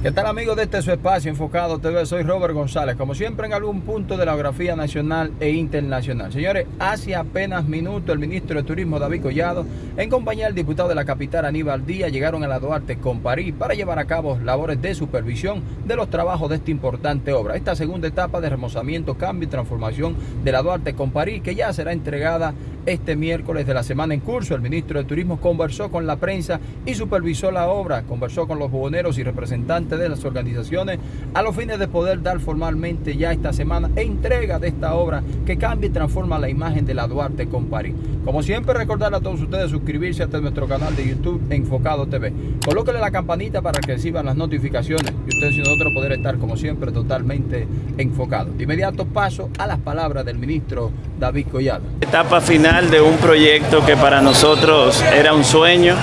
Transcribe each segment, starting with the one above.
¿Qué tal amigos de este su espacio enfocado TV? Soy Robert González, como siempre en algún punto de la geografía nacional e internacional. Señores, hace apenas minutos el ministro de Turismo David Collado, en compañía del diputado de la capital Aníbal Díaz, llegaron a la Duarte con París para llevar a cabo labores de supervisión de los trabajos de esta importante obra. Esta segunda etapa de remozamiento, cambio y transformación de la Duarte con París, que ya será entregada este miércoles de la semana en curso. El ministro de Turismo conversó con la prensa y supervisó la obra, conversó con los buhoneros y representantes de las organizaciones a los fines de poder dar formalmente ya esta semana entrega de esta obra que cambia y transforma la imagen de la Duarte con París. Como siempre, recordar a todos ustedes suscribirse a nuestro canal de YouTube Enfocado TV. Colóquenle la campanita para que reciban las notificaciones y ustedes y nosotros poder estar como siempre totalmente enfocados. De inmediato paso a las palabras del ministro David Collado. Etapa final de un proyecto que para nosotros era un sueño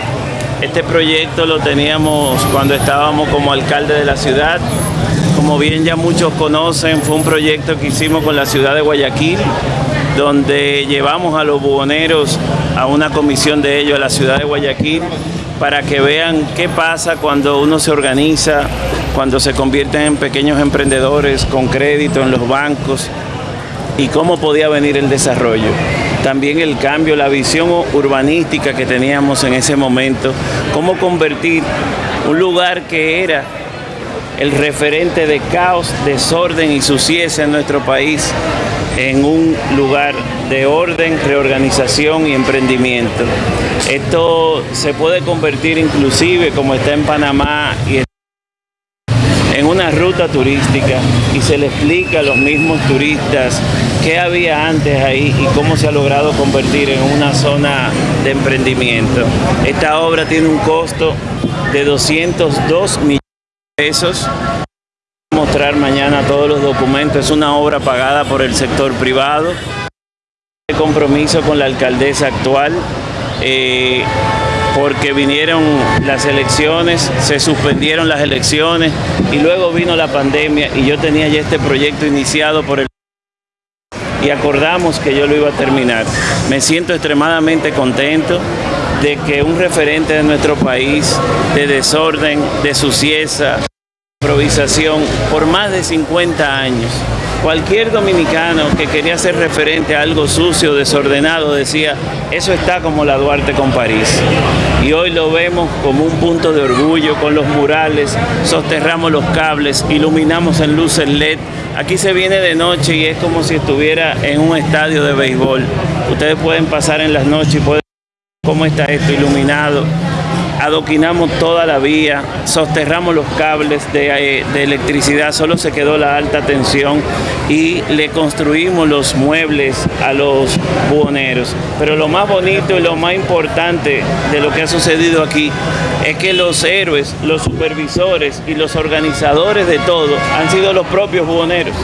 este proyecto lo teníamos cuando estábamos como alcalde de la ciudad. Como bien ya muchos conocen, fue un proyecto que hicimos con la ciudad de Guayaquil, donde llevamos a los buhoneros a una comisión de ellos a la ciudad de Guayaquil para que vean qué pasa cuando uno se organiza, cuando se convierten en pequeños emprendedores con crédito en los bancos y cómo podía venir el desarrollo también el cambio, la visión urbanística que teníamos en ese momento, cómo convertir un lugar que era el referente de caos, desorden y suciedad en nuestro país en un lugar de orden, reorganización y emprendimiento. Esto se puede convertir inclusive, como está en Panamá y en una ruta turística y se le explica a los mismos turistas qué había antes ahí y cómo se ha logrado convertir en una zona de emprendimiento. Esta obra tiene un costo de 202 millones de pesos. Voy a mostrar mañana todos los documentos. Es una obra pagada por el sector privado. El compromiso con la alcaldesa actual. Eh, porque vinieron las elecciones, se suspendieron las elecciones y luego vino la pandemia y yo tenía ya este proyecto iniciado por el y acordamos que yo lo iba a terminar. Me siento extremadamente contento de que un referente de nuestro país de desorden, de suciedad, improvisación por más de 50 años Cualquier dominicano que quería ser referente a algo sucio, desordenado, decía, eso está como la Duarte con París. Y hoy lo vemos como un punto de orgullo con los murales, sosterramos los cables, iluminamos en luces LED. Aquí se viene de noche y es como si estuviera en un estadio de béisbol. Ustedes pueden pasar en las noches y pueden ver cómo está esto iluminado adoquinamos toda la vía, sosterramos los cables de, eh, de, electricidad, solo se quedó la alta tensión y le construimos los muebles a los buhoneros. Pero lo más bonito y lo más importante de lo que ha sucedido aquí es que los héroes, los supervisores y los organizadores de todo han sido los propios buhoneros.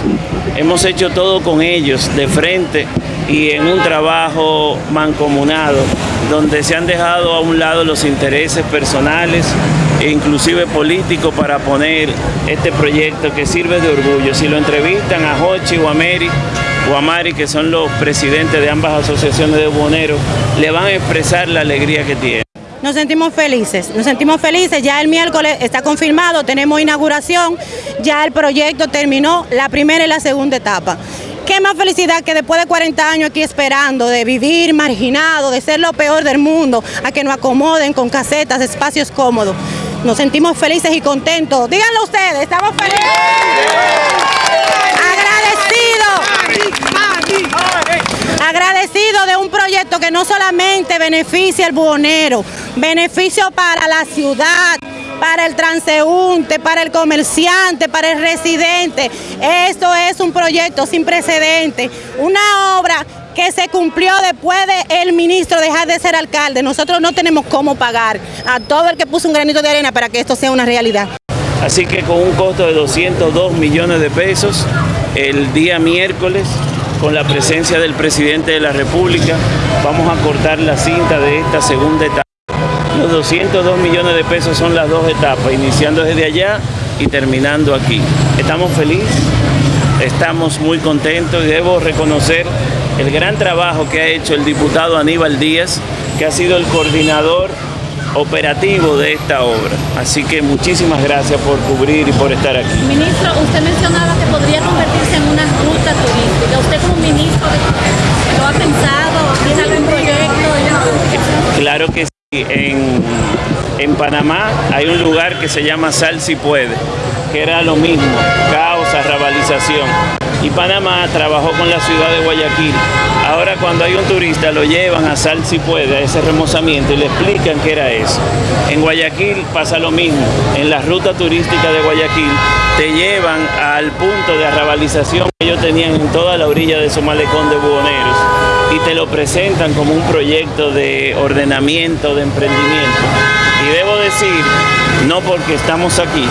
Hemos hecho todo con ellos de frente y en un trabajo mancomunado donde se han dejado a un lado los intereses personales e inclusive políticos para poner este proyecto que sirve de orgullo. Si lo entrevistan a Hochi o a Mary que son los presidentes de ambas asociaciones de buhoneros, le van a expresar la alegría que tienen. Nos sentimos felices, nos sentimos felices, ya el miércoles está confirmado, tenemos inauguración, ya el proyecto terminó la primera y la segunda etapa. Qué más felicidad que después de 40 años aquí esperando, de vivir marginado, de ser lo peor del mundo, a que nos acomoden con casetas, espacios cómodos. Nos sentimos felices y contentos. Díganlo ustedes, estamos felices. Agradecido. De un proyecto que no solamente beneficia al buhonero, beneficio para la ciudad, para el transeúnte, para el comerciante, para el residente. Esto es un proyecto sin precedente, una obra que se cumplió después de el ministro dejar de ser alcalde. Nosotros no tenemos cómo pagar a todo el que puso un granito de arena para que esto sea una realidad. Así que con un costo de 202 millones de pesos, el día miércoles, con la presencia del presidente de la República, vamos a cortar la cinta de esta segunda etapa. Los 202 millones de pesos son las dos etapas, iniciando desde allá y terminando aquí. Estamos felices, estamos muy contentos y debo reconocer el gran trabajo que ha hecho el diputado Aníbal Díaz, que ha sido el coordinador operativo de esta obra. Así que muchísimas gracias por cubrir y por estar aquí. Ministro, usted mencionaba que podría convertirse en una ruta turística. ¿Usted como ministro lo ha pensado? ¿Tiene algún proyecto? Claro que sí. En, en Panamá hay un lugar que se llama Sal si puede, que era lo mismo, caos, arrabalización. Y Panamá trabajó con la ciudad de Guayaquil. Ahora cuando hay un turista lo llevan a Sal si puede, a ese remozamiento, y le explican qué era eso. En Guayaquil pasa lo mismo. En la ruta turística de Guayaquil te llevan al punto de arrabalización que ellos tenían en toda la orilla de su malecón de buhoneros y te lo presentan como un proyecto de ordenamiento, de emprendimiento. Y debo decir, no porque estamos aquí,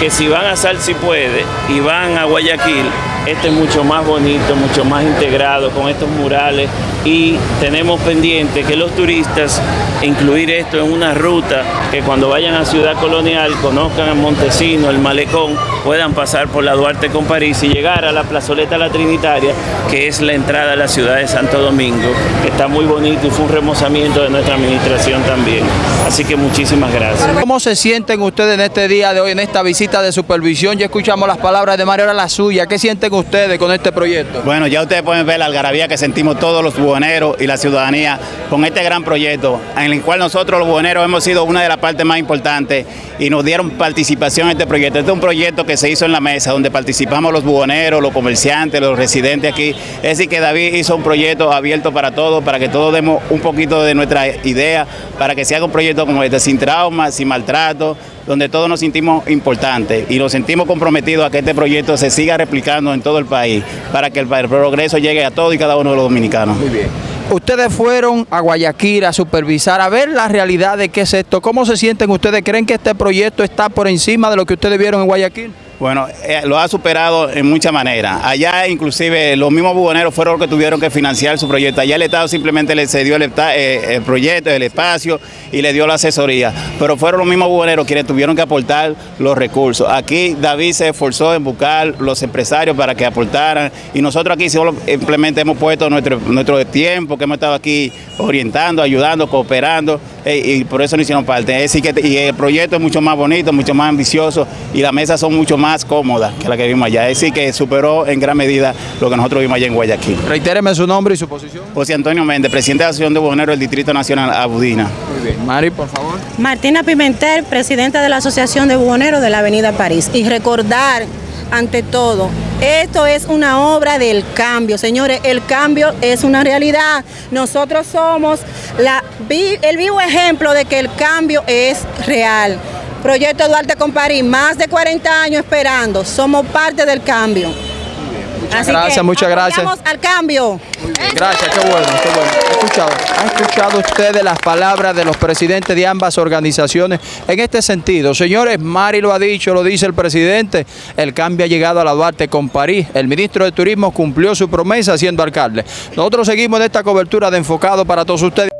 que si van a Sal si puede y van a Guayaquil, este es mucho más bonito, mucho más integrado con estos murales y tenemos pendiente que los turistas incluir esto en una ruta que cuando vayan a Ciudad Colonial conozcan a Montesino, el Malecón, puedan pasar por la Duarte con París y llegar a la plazoleta La Trinitaria, que es la entrada a la ciudad de Santo Domingo, que está muy bonito y fue un remozamiento de nuestra administración también. Así que muchísimas gracias. ¿Cómo se sienten ustedes en este día de hoy, en esta visita de supervisión? Ya escuchamos las palabras de Mario, ahora la suya. ¿Qué sienten ustedes con este proyecto? Bueno, ya ustedes pueden ver la algarabía que sentimos todos los buhoneros y la ciudadanía con este gran proyecto, en el cual nosotros los buhoneros hemos sido una de las partes más importantes y nos dieron participación en este proyecto. Este es un proyecto que se hizo en la mesa, donde participamos los buhoneros, los comerciantes, los residentes aquí. Es decir, que David hizo un proyecto abierto para todos, para que todos demos un poquito de nuestra idea, para que se haga un proyecto como este, sin trauma, sin maltrato, donde todos nos sentimos importantes y nos sentimos comprometidos a que este proyecto se siga replicando en todo el país, para que el progreso llegue a todos y cada uno de los dominicanos. Muy bien. Ustedes fueron a Guayaquil a supervisar, a ver la realidad de qué es esto. ¿Cómo se sienten ustedes? ¿Creen que este proyecto está por encima de lo que ustedes vieron en Guayaquil? Bueno, eh, lo ha superado en muchas maneras. Allá inclusive los mismos buhoneros fueron los que tuvieron que financiar su proyecto. Allá el Estado simplemente le cedió el, eh, el, proyecto, el espacio y le dio la asesoría. Pero fueron los mismos buhoneros quienes tuvieron que aportar los recursos. Aquí David se esforzó en buscar los empresarios para que aportaran y nosotros aquí simplemente hemos puesto nuestro, nuestro tiempo, que hemos estado aquí orientando, ayudando, cooperando y por eso no hicieron parte. Es decir, que y el proyecto es mucho más bonito, mucho más ambicioso y las mesas son mucho más más cómoda que la que vimos allá. Es decir, que superó en gran medida lo que nosotros vimos allá en Guayaquil. Reitéreme su nombre y su posición. José Antonio Méndez, presidente de la Asociación de Buhoneros del Distrito Nacional Abudina. Muy bien. Mari, por favor. Martina Pimentel, presidenta de la Asociación de Buhoneros de la Avenida París. Y recordar, ante todo, esto es una obra del cambio, señores. El cambio es una realidad. Nosotros somos la, el vivo ejemplo de que el cambio es real. Proyecto Duarte con París, más de 40 años esperando. Somos parte del cambio. Muchas Así gracias, muchas gracias. al cambio. Gracias, qué bueno, qué bueno. ¿Ha escuchado, ¿Ha escuchado ustedes las palabras de los presidentes de ambas organizaciones en este sentido? Señores, Mari lo ha dicho, lo dice el presidente, el cambio ha llegado a la Duarte con París. El ministro de Turismo cumplió su promesa siendo alcalde. Nosotros seguimos en esta cobertura de enfocado para todos ustedes.